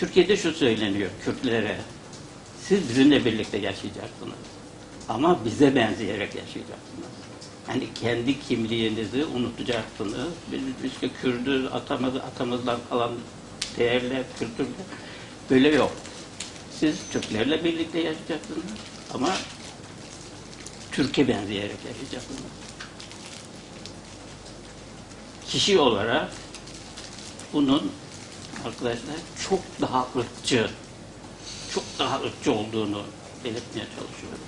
Türkiye'de şu söyleniyor Kürtlere. Siz bizimle birlikte yaşayacaksınız. Ama bize benzeyerek yaşayacaksınız. Yani kendi kimliğinizi unutacaksınız. Biz işte Kürdü, atamız, atamızdan kalan değerler, kültürler böyle yok. Siz Türklerle birlikte yaşayacaksınız ama Türkiye benzeyerek yaşayacaksınız. Kişi olarak bunun arkadaşlar çok daha ırkçı, çok daha ırkçı olduğunu belirtmeye çalışıyorum.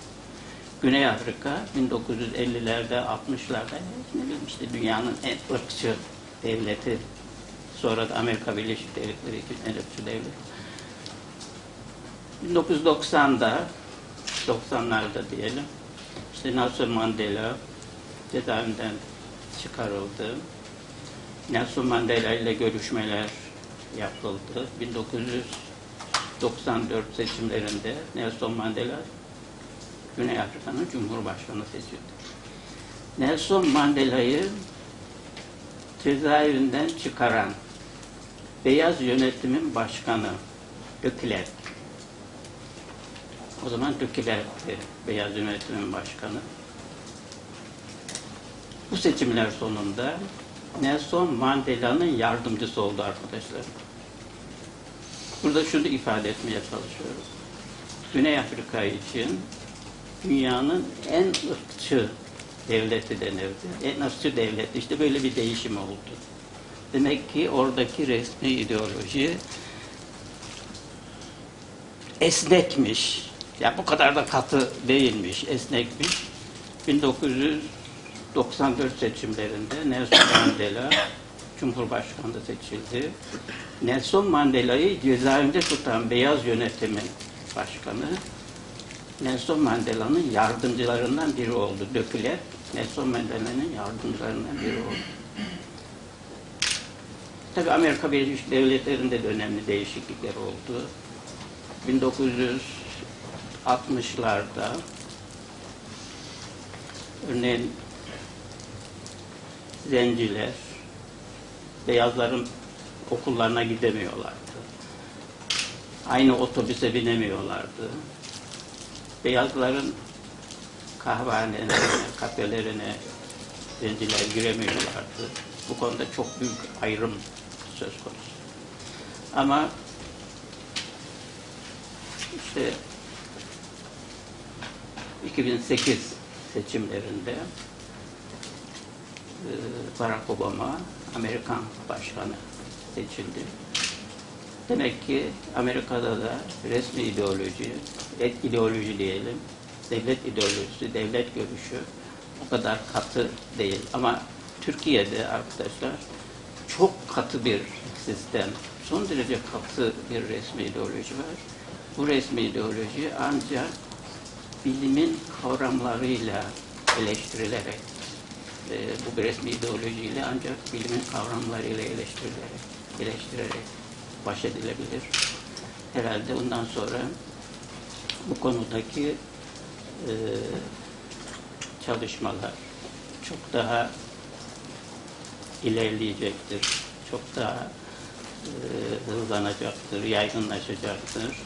Güney Afrika 1950'lerde, 60'larda ne bileyim işte dünyanın en ırkçı devleti. Sonra da Amerika Birleşik Devletleri için en ırkçı devlet. 1990'da, 90'larda diyelim, işte Nelson Mandela cezaevinden çıkarıldı. Nelson Mandela ile görüşmeler yapıldı. 1994 seçimlerinde Nelson Mandela Güney Afrika'nın Cumhurbaşkanı seçildi. Nelson Mandela'yı cezaevinden çıkaran beyaz yönetimin başkanı de Klerk. O zaman de Klerk'ti beyaz yönetimin başkanı. Bu seçimler sonunda Nelson Mandela'nın yardımcısı oldu arkadaşlar. Burada şunu ifade etmeye çalışıyorum. Güney Afrika için dünyanın en ırkçı devleti denirdi. En ırkçı devlet. İşte böyle bir değişim oldu. Demek ki oradaki resmi ideoloji esnekmiş. Ya bu kadar da katı değilmiş, esnekmiş. 1994 seçimlerinde Nelson Mandela Cumhurbaşkanı seçildi. Nelson Mandela'yı cezaevinde tutan beyaz yönetimin başkanı Nelson Mandela'nın yardımcılarından biri oldu. Döküler Nelson Mandela'nın yardımcılarından biri oldu. Tabi Amerika Birleşik Devletleri'nde de önemli değişiklikler oldu. 1960'larda örneğin zenciler beyazların okullarına gidemiyorlardı. Aynı otobüse binemiyorlardı. Beyazların kahvehanelerine, kafelerine zenciler giremiyorlardı. Bu konuda çok büyük ayrım söz konusu. Ama işte 2008 seçimlerinde Barack Obama Amerikan başkanı seçildi. Demek ki Amerika'da da resmi ideoloji, et ideoloji diyelim, devlet ideolojisi, devlet görüşü o kadar katı değil. Ama Türkiye'de arkadaşlar çok katı bir sistem, son derece katı bir resmi ideoloji var. Bu resmi ideoloji ancak bilimin kavramlarıyla eleştirilerek, e, bu resmi ideolojiyle ancak bilimin kavramlarıyla eleştirilerek, eleştirerek baş edilebilir. Herhalde ondan sonra bu konudaki e, çalışmalar çok daha ilerleyecektir. Çok daha e, hızlanacaktır, yaygınlaşacaktır.